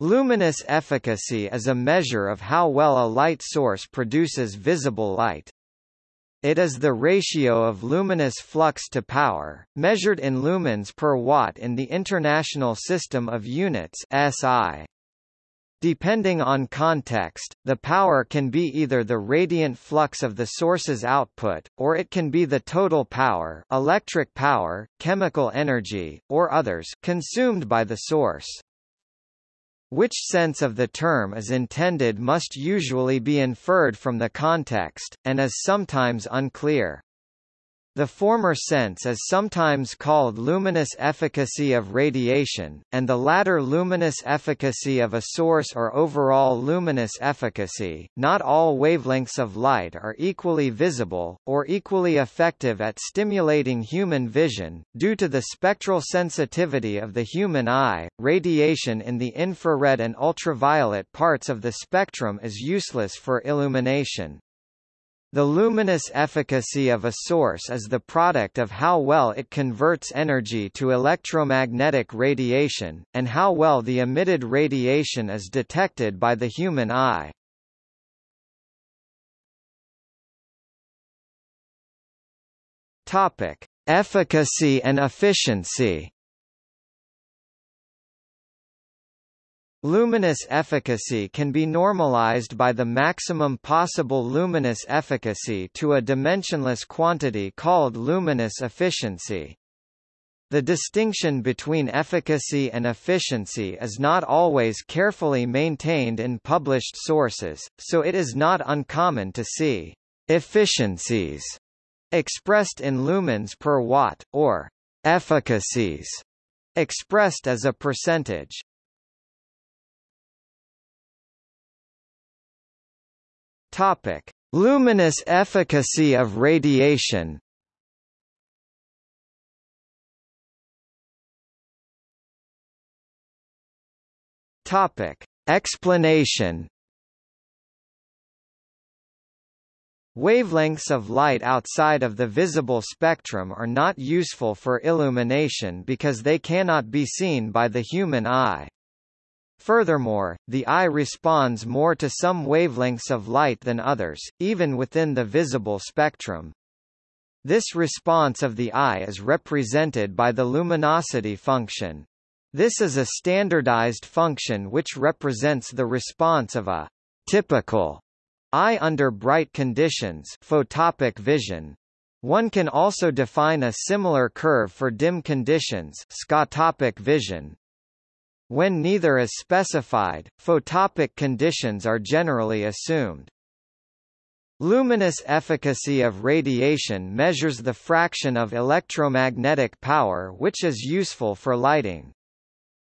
Luminous efficacy is a measure of how well a light source produces visible light. It is the ratio of luminous flux to power, measured in lumens per watt in the International System of Units SI. Depending on context, the power can be either the radiant flux of the source's output, or it can be the total power electric power, chemical energy, or others consumed by the source. Which sense of the term is intended must usually be inferred from the context, and is sometimes unclear. The former sense is sometimes called luminous efficacy of radiation, and the latter luminous efficacy of a source or overall luminous efficacy. Not all wavelengths of light are equally visible, or equally effective at stimulating human vision. Due to the spectral sensitivity of the human eye, radiation in the infrared and ultraviolet parts of the spectrum is useless for illumination. The luminous efficacy of a source is the product of how well it converts energy to electromagnetic radiation, and how well the emitted radiation is detected by the human eye. Topic: Efficacy and efficiency. Luminous efficacy can be normalized by the maximum possible luminous efficacy to a dimensionless quantity called luminous efficiency. The distinction between efficacy and efficiency is not always carefully maintained in published sources, so it is not uncommon to see efficiencies expressed in lumens per watt, or efficacies expressed as a percentage. Topic: Luminous efficacy of radiation. Topic: Explanation. Wavelengths of light outside of the visible spectrum are not useful for illumination because they cannot be seen by the human eye. Furthermore, the eye responds more to some wavelengths of light than others, even within the visible spectrum. This response of the eye is represented by the luminosity function. This is a standardized function which represents the response of a typical eye under bright conditions photopic vision. One can also define a similar curve for dim conditions scotopic vision. When neither is specified, photopic conditions are generally assumed. Luminous efficacy of radiation measures the fraction of electromagnetic power which is useful for lighting.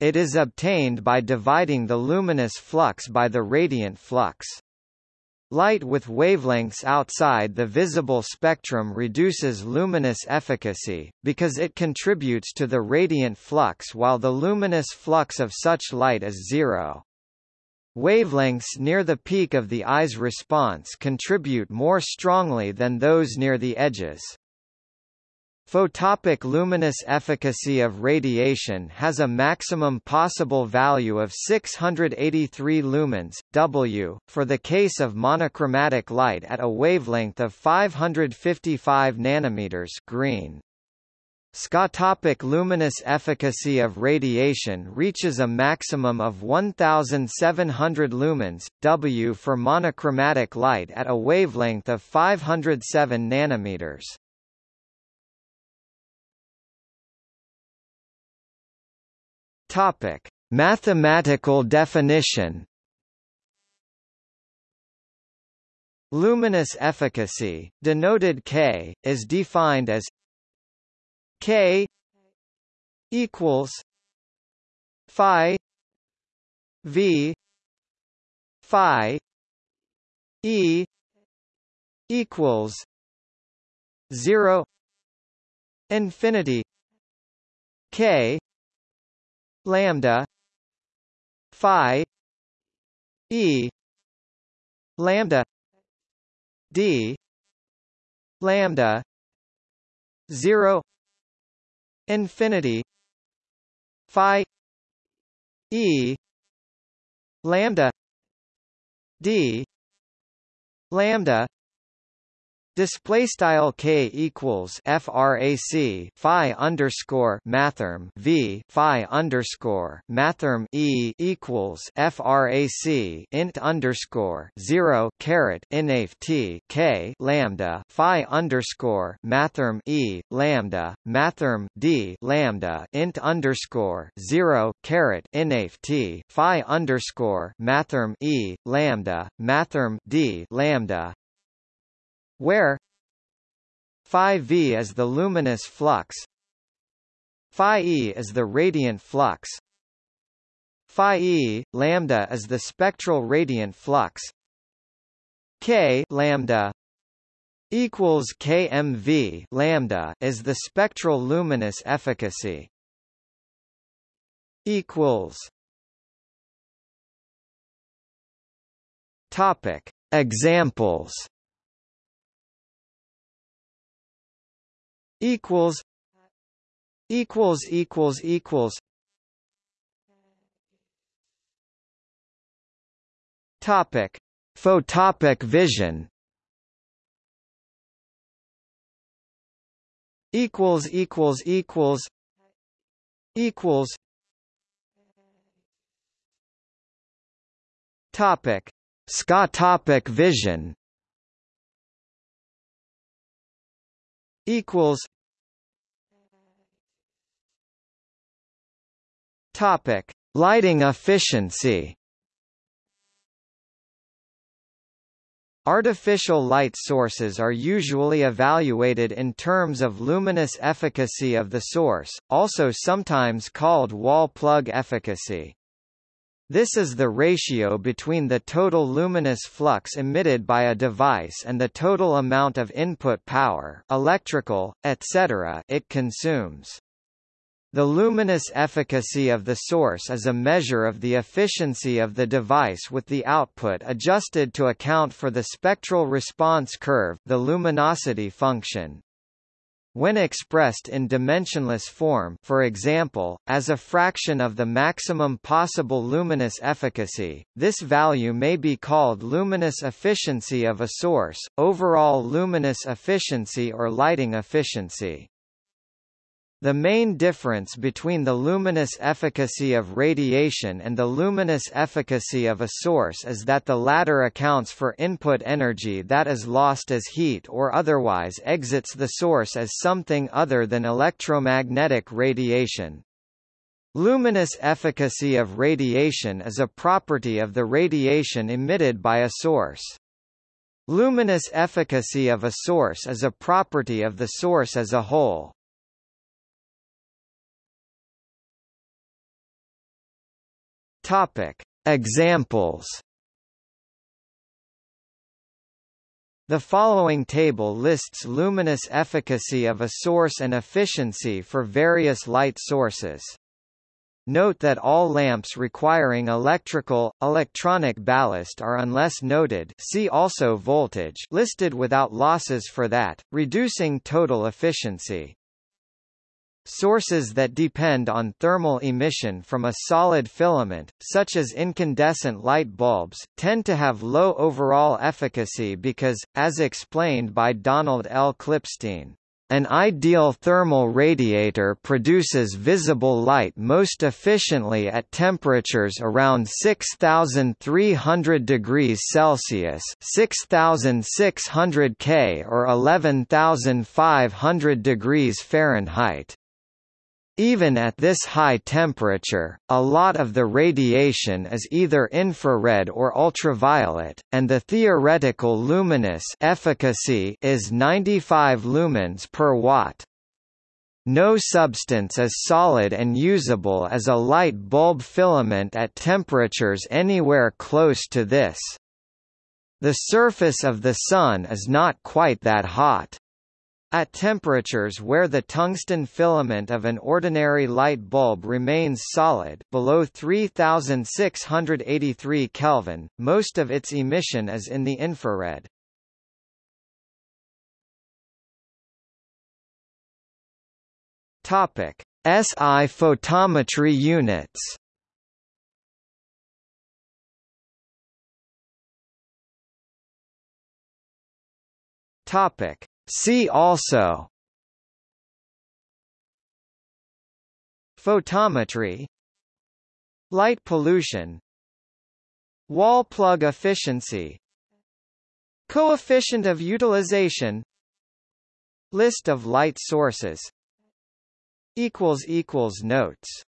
It is obtained by dividing the luminous flux by the radiant flux. Light with wavelengths outside the visible spectrum reduces luminous efficacy, because it contributes to the radiant flux while the luminous flux of such light is zero. Wavelengths near the peak of the eye's response contribute more strongly than those near the edges. Photopic luminous efficacy of radiation has a maximum possible value of 683 lumens, W, for the case of monochromatic light at a wavelength of 555 nanometers green. Scotopic luminous efficacy of radiation reaches a maximum of 1700 lumens, W for monochromatic light at a wavelength of 507 nanometers. Topic: Mathematical definition. Luminous efficacy, denoted K, is defined as K equals phi V phi E equals zero infinity K lambda phi e lambda d lambda 0 infinity phi e lambda d lambda Display style k equals frac phi underscore mathrm v phi underscore mathrm e equals frac int underscore zero caret inaf t k lambda phi underscore mathrm e lambda mathrm d lambda int underscore zero caret inaf t phi underscore mathrm e lambda mathrm d lambda where phi v is the luminous flux phi e is the radiant flux phi e lambda is the spectral radiant flux k lambda equals kmv lambda is the spectral luminous efficacy equals topic examples equals equals equals equals. Topic. Photopic vision. Equals equals equals. Equals. Topic. Scotopic vision equals Topic: Lighting efficiency. Artificial light sources are usually evaluated in terms of luminous efficacy of the source, also sometimes called wall plug efficacy. This is the ratio between the total luminous flux emitted by a device and the total amount of input power electrical, etc. it consumes. The luminous efficacy of the source is a measure of the efficiency of the device with the output adjusted to account for the spectral response curve the luminosity function. When expressed in dimensionless form for example, as a fraction of the maximum possible luminous efficacy, this value may be called luminous efficiency of a source, overall luminous efficiency or lighting efficiency. The main difference between the luminous efficacy of radiation and the luminous efficacy of a source is that the latter accounts for input energy that is lost as heat or otherwise exits the source as something other than electromagnetic radiation. Luminous efficacy of radiation is a property of the radiation emitted by a source. Luminous efficacy of a source is a property of the source as a whole. Topic: Examples. The following table lists luminous efficacy of a source and efficiency for various light sources. Note that all lamps requiring electrical, electronic ballast are unless noted see also voltage listed without losses for that, reducing total efficiency. Sources that depend on thermal emission from a solid filament, such as incandescent light bulbs, tend to have low overall efficacy because, as explained by Donald L. Klipstein, an ideal thermal radiator produces visible light most efficiently at temperatures around 6300 degrees Celsius, 6600 K or 11500 degrees Fahrenheit. Even at this high temperature, a lot of the radiation is either infrared or ultraviolet, and the theoretical luminous efficacy is 95 lumens per watt. No substance is solid and usable as a light bulb filament at temperatures anywhere close to this. The surface of the Sun is not quite that hot. At temperatures where the tungsten filament of an ordinary light bulb remains solid below 3683 Kelvin, most of its emission is in the infrared. Topic: SI photometry units. Topic: See also. Photometry. Light pollution. Wall plug efficiency. Coefficient of utilization. List of light sources. Notes